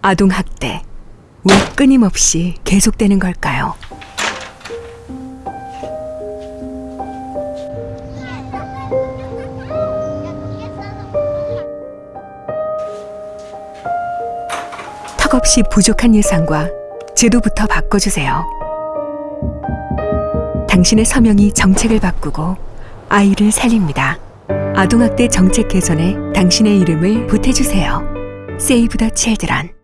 아동학대 왜 끊임없이 계속되는 걸까요? 턱없이 부족한 예산과 제도부터 바꿔주세요. 당신의 서명이 정책을 바꾸고 아이를 살립니다. 아동학대 정책 개선에 당신의 이름을 보태주세요. Save the Children